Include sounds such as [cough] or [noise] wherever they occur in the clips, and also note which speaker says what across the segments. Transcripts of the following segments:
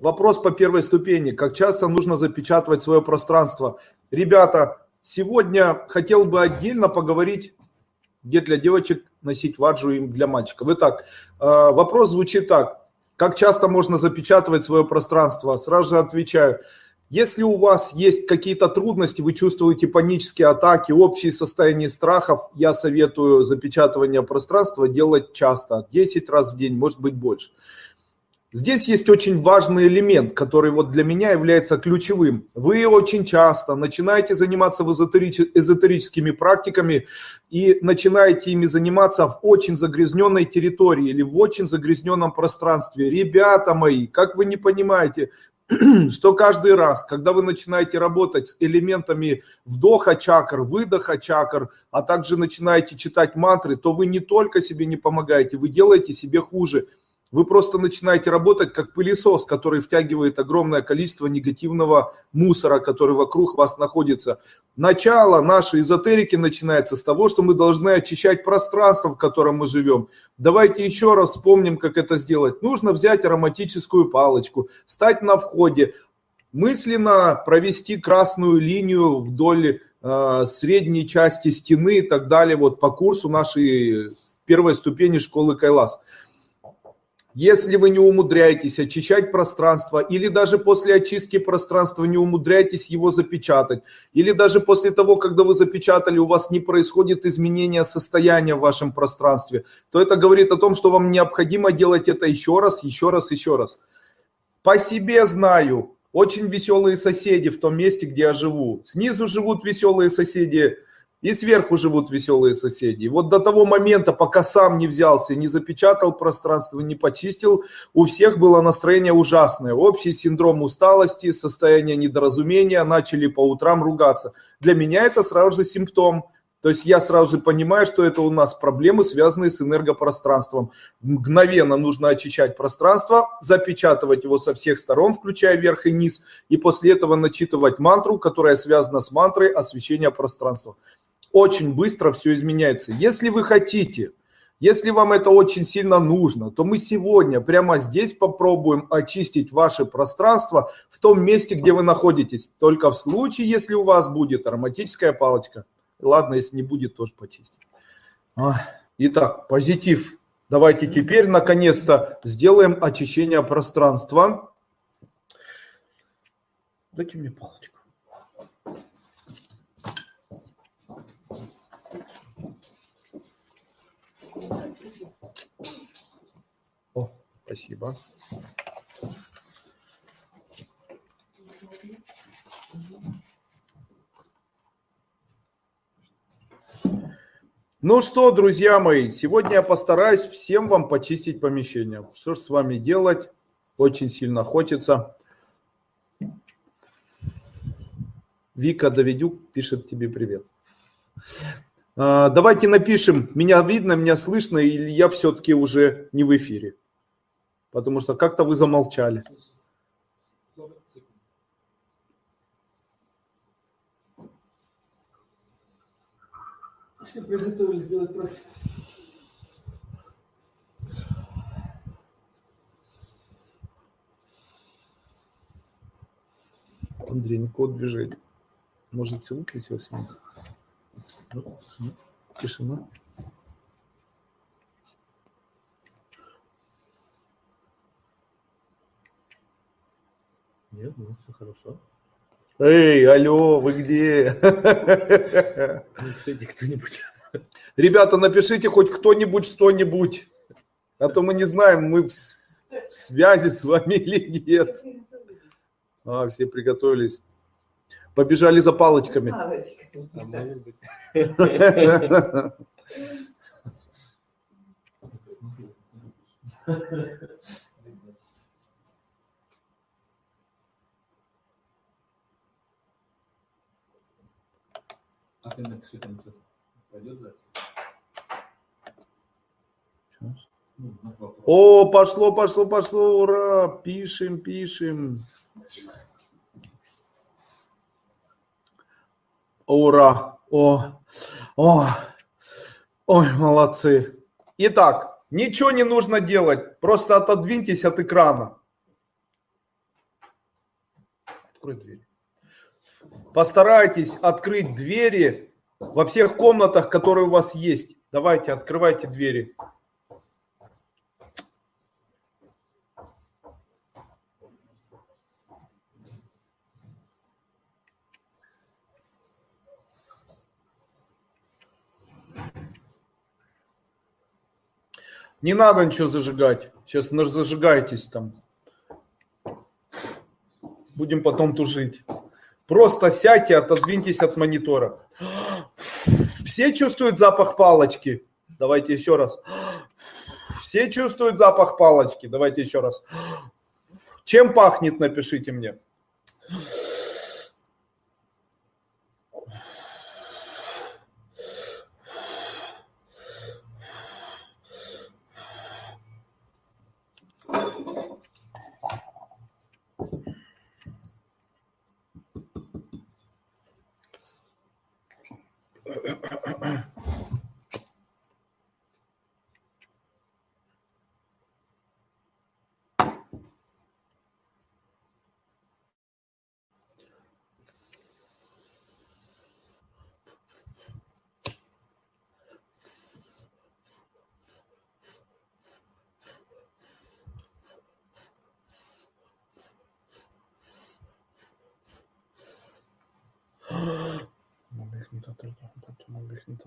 Speaker 1: вопрос по первой ступени. Как часто нужно запечатывать свое пространство? Ребята, сегодня хотел бы отдельно поговорить, где для девочек носить ваджу и для мальчиков. Итак, э, вопрос звучит так. Как часто можно запечатывать свое пространство? Сразу же отвечаю. Если у вас есть какие-то трудности, вы чувствуете панические атаки, общее состояние страхов, я советую запечатывание пространства делать часто, 10 раз в день, может быть больше. Здесь есть очень важный элемент, который вот для меня является ключевым. Вы очень часто начинаете заниматься эзотерическими практиками и начинаете ими заниматься в очень загрязненной территории или в очень загрязненном пространстве. Ребята мои, как вы не понимаете, [clears throat] что каждый раз, когда вы начинаете работать с элементами вдоха чакр, выдоха чакр, а также начинаете читать мантры, то вы не только себе не помогаете, вы делаете себе хуже. Вы просто начинаете работать как пылесос, который втягивает огромное количество негативного мусора, который вокруг вас находится. Начало нашей эзотерики начинается с того, что мы должны очищать пространство, в котором мы живем. Давайте еще раз вспомним, как это сделать. Нужно взять ароматическую палочку, стать на входе, мысленно провести красную линию вдоль э, средней части стены и так далее, вот по курсу нашей первой ступени школы Кайлас. Если вы не умудряетесь очищать пространство, или даже после очистки пространства не умудряетесь его запечатать, или даже после того, когда вы запечатали, у вас не происходит изменения состояния в вашем пространстве, то это говорит о том, что вам необходимо делать это еще раз, еще раз, еще раз. По себе знаю, очень веселые соседи в том месте, где я живу. Снизу живут веселые соседи, и сверху живут веселые соседи. вот до того момента, пока сам не взялся, не запечатал пространство, не почистил, у всех было настроение ужасное. Общий синдром усталости, состояние недоразумения, начали по утрам ругаться. Для меня это сразу же симптом. То есть я сразу же понимаю, что это у нас проблемы, связанные с энергопространством. Мгновенно нужно очищать пространство, запечатывать его со всех сторон, включая верх и низ, и после этого начитывать мантру, которая связана с мантрой освещения пространства очень быстро все изменяется. Если вы хотите, если вам это очень сильно нужно, то мы сегодня прямо здесь попробуем очистить ваше пространство в том месте, где вы находитесь. Только в случае, если у вас будет ароматическая палочка. Ладно, если не будет, тоже почистим. Итак, позитив. Давайте теперь наконец-то сделаем очищение пространства. Дайте мне палочку. Спасибо. Ну что, друзья мои, сегодня я постараюсь всем вам почистить помещение. Что же с вами делать? Очень сильно хочется. Вика Давидюк пишет тебе привет. А, давайте напишем, меня видно, меня слышно, или я все-таки уже не в эфире. Потому что как-то вы замолчали. Все приготовились практику. Андрей, никакого движения. Может, все выключилось? Нет? Ну, тишина. Нет, ну все хорошо. Эй, алло, вы где? Напишите кто-нибудь. Ребята, напишите хоть кто-нибудь что-нибудь. А то мы не знаем, мы в, в связи с вами или нет. А, все приготовились. Побежали за палочками. [laughs] А ты напиши там что пойдет запись? Ну, О, пошло, пошло, пошло, ура! Пишем, пишем. Ура! О, о, ой, молодцы. Итак, ничего не нужно делать, просто отодвиньтесь от экрана. Открой дверь. Постарайтесь открыть двери во всех комнатах, которые у вас есть. Давайте, открывайте двери. Не надо ничего зажигать. Сейчас зажигайтесь там. Будем потом тужить. Просто сядьте, отодвиньтесь от монитора. Все чувствуют запах палочки? Давайте еще раз. Все чувствуют запах палочки? Давайте еще раз. Чем пахнет, напишите мне.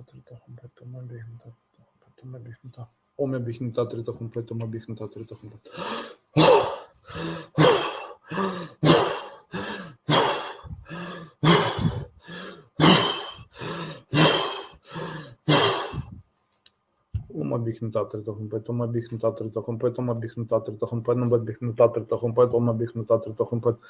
Speaker 1: 3 5 бігнута, потім бігнута. Омя бігнута, 3 5 бігнута, 3 5. обихнутатор тахом, потом обихнутатор тахом, потом обихнутатор тахом, потом обихнутатор тахом, потом обихнутатор тахом, потом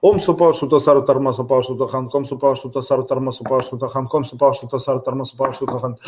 Speaker 1: Ом супал шута сару тарма супал шута хан, ком супал шута сару тарма супал шута хан, ком супал шута сару тарма супал шута хан.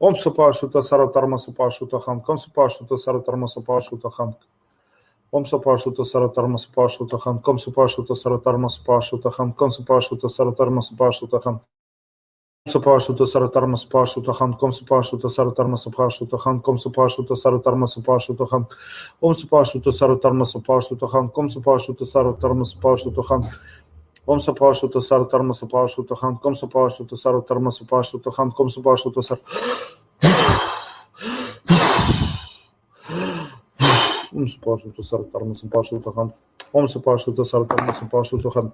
Speaker 1: Om su pašuta sarotarma su pašuta hank, om su pašuta sarotarma su pašuta hank. Om su pašuta sarotarma su pašuta hank, om su pašuta sarotarma su pašuta hank, om su pašuta sarotarma su pašuta hank. su pašuta sarotarma su pašuta hank, om su pašuta sarotarma su pašuta hank, om su pašuta sarotarma su pašuta hank, om su pašuta sarotarma su pašuta hank, om su pašuta sarotarma su pašuta hank. Ком се плаваш от сар, тарма се плаваш от хан, ком се плаваш от сар, тарма се плаваш от хан, ком се плаваш от сар. Ком се плаваш от сар, тарма се плаваш хан. Ком се плаваш сар, тарма се плаваш хан.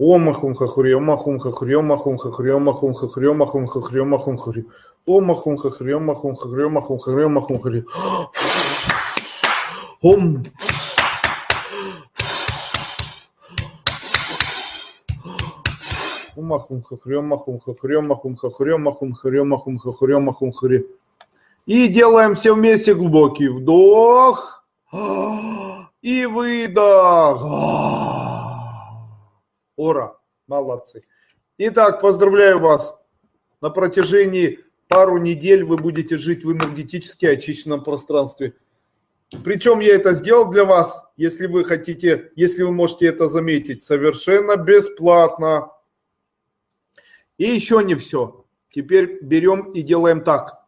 Speaker 1: Омахум хахури, омахум хахури, омахум хахури, омахум хахури, омахум хахури, омахум хахури. Омахум хахури, омахум хахури, омахум хахури, омахум хахури. Ом. Омахум хахури, омахум хахури, омахум хахури, омахум хахури, омахум хахури, омахум хахури. И делаем все вместе глубокий вдох и выдох. Ора. Молодцы. Итак, поздравляю вас. На протяжении пару недель вы будете жить в энергетически очищенном пространстве. Причем я это сделал для вас, если вы хотите, если вы можете это заметить, совершенно бесплатно. И еще не все. Теперь берем и делаем так.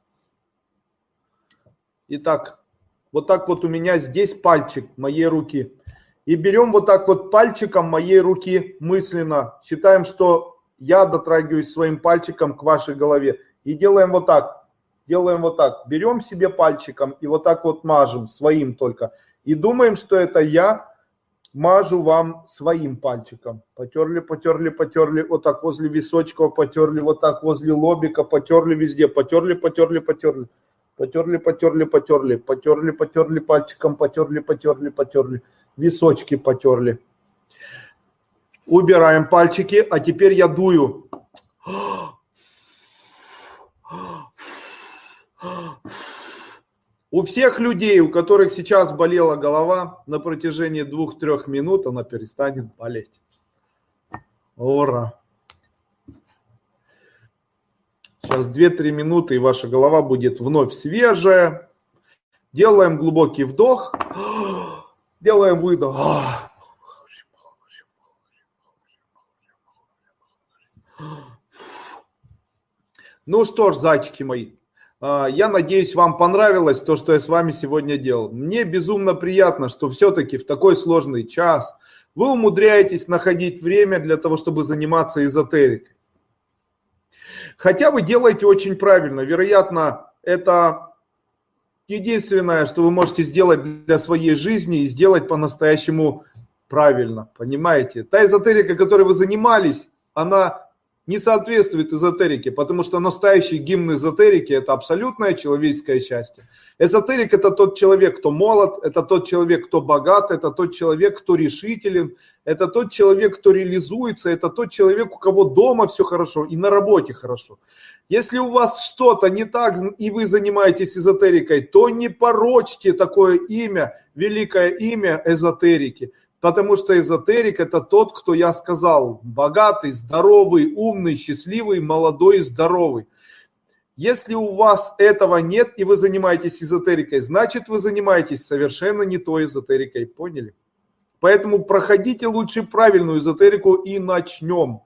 Speaker 1: Итак, вот так вот у меня здесь пальчик моей руки. И берем вот так вот пальчиком моей руки мысленно. Считаем, что я дотрагиваюсь своим пальчиком к вашей голове. И делаем вот так. Делаем вот так. Берем себе пальчиком и вот так вот мажем, своим только. И думаем, что это я мажу вам своим пальчиком. Потерли, потерли, потерли, вот так возле височка, потерли, вот так возле лобика, потерли везде, потерли, потерли, потерли. Потерли, потерли, потерли, потерли, потерли пальчиком, потерли, потерли, потерли. височки потерли. Убираем пальчики, а теперь я дую. У всех людей, у которых сейчас болела голова, на протяжении двух-трех минут она перестанет болеть. Ура! Сейчас 2-3 минуты, и ваша голова будет вновь свежая. Делаем глубокий вдох. Делаем выдох. Ну что ж, зайчики мои, а, я надеюсь, вам понравилось то, что я с вами сегодня делал. Мне безумно приятно, что все-таки в такой сложный час вы умудряетесь находить время для того, чтобы заниматься эзотерикой. Хотя вы делаете очень правильно. Вероятно, это единственное, что вы можете сделать для своей жизни и сделать по-настоящему правильно. Понимаете? Та эзотерика, которой вы занимались, она не соответствует эзотерике, потому что настоящий гимн эзотерики – это абсолютное человеческое счастье. Эзотерик – это тот человек, кто молод, это тот человек, кто богат, это тот человек, кто решителен, это тот человек, кто реализуется, это тот человек, у кого дома все хорошо и на работе хорошо. Если у вас что-то не так, и вы занимаетесь эзотерикой, то не порочьте такое имя, великое имя эзотерики. Потому что эзотерик это тот, кто я сказал, богатый, здоровый, умный, счастливый, молодой здоровый. Если у вас этого нет и вы занимаетесь эзотерикой, значит вы занимаетесь совершенно не той эзотерикой, поняли? Поэтому проходите лучше правильную эзотерику и начнем.